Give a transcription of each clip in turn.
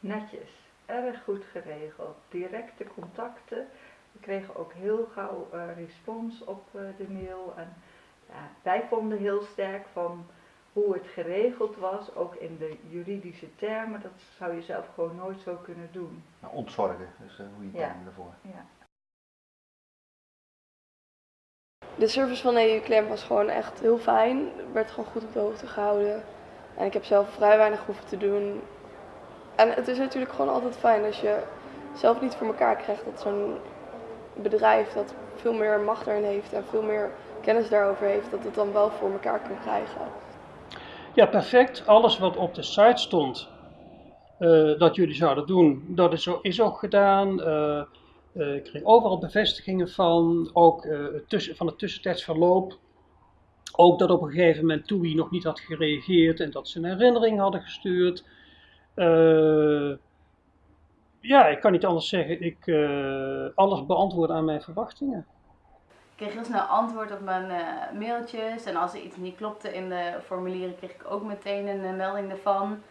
Netjes, erg goed geregeld. Directe contacten. We kregen ook heel gauw uh, respons op uh, de mail. En ja, wij vonden heel sterk van hoe het geregeld was, ook in de juridische termen. Dat zou je zelf gewoon nooit zo kunnen doen. Nou, ontzorgen, dus uh, hoe je het ja. ervoor. Ja. De service van EU Claim was gewoon echt heel fijn. Er werd gewoon goed op de hoogte gehouden. En ik heb zelf vrij weinig hoeven te doen. En het is natuurlijk gewoon altijd fijn als je zelf niet voor elkaar krijgt dat zo'n bedrijf dat veel meer macht erin heeft en veel meer kennis daarover heeft, dat het dan wel voor elkaar kan krijgen. Ja, perfect. Alles wat op de site stond uh, dat jullie zouden doen, dat is, is ook gedaan. Uh, uh, ik kreeg overal bevestigingen van, ook tussen, van het tussentijdsverloop. Ook dat op een gegeven moment TUI nog niet had gereageerd en dat ze een herinnering hadden gestuurd. Ja, ik kan niet anders zeggen. Ik alles beantwoorden aan mijn verwachtingen. Ik kreeg heel snel antwoord op mijn uh, mailtjes. En als er iets niet klopte in de formulieren, kreeg ik ook meteen een melding ervan.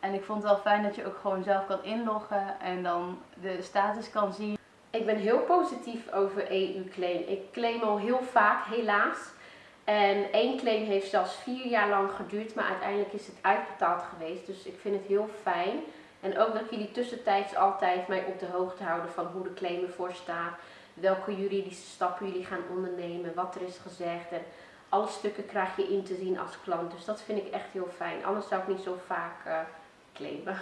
En ik vond het wel fijn dat je ook gewoon zelf kan inloggen en dan de status kan zien. Ik ben heel positief over EU-claim. Ik claim al heel vaak, helaas. En één claim heeft zelfs vier jaar lang geduurd, maar uiteindelijk is het uitbetaald geweest. Dus ik vind het heel fijn. En ook dat jullie tussentijds altijd mij op de hoogte houden van hoe de claim ervoor staat welke juridische stappen jullie gaan ondernemen, wat er is gezegd. En alle stukken krijg je in te zien als klant. Dus dat vind ik echt heel fijn. Anders zou ik niet zo vaak uh, claimen.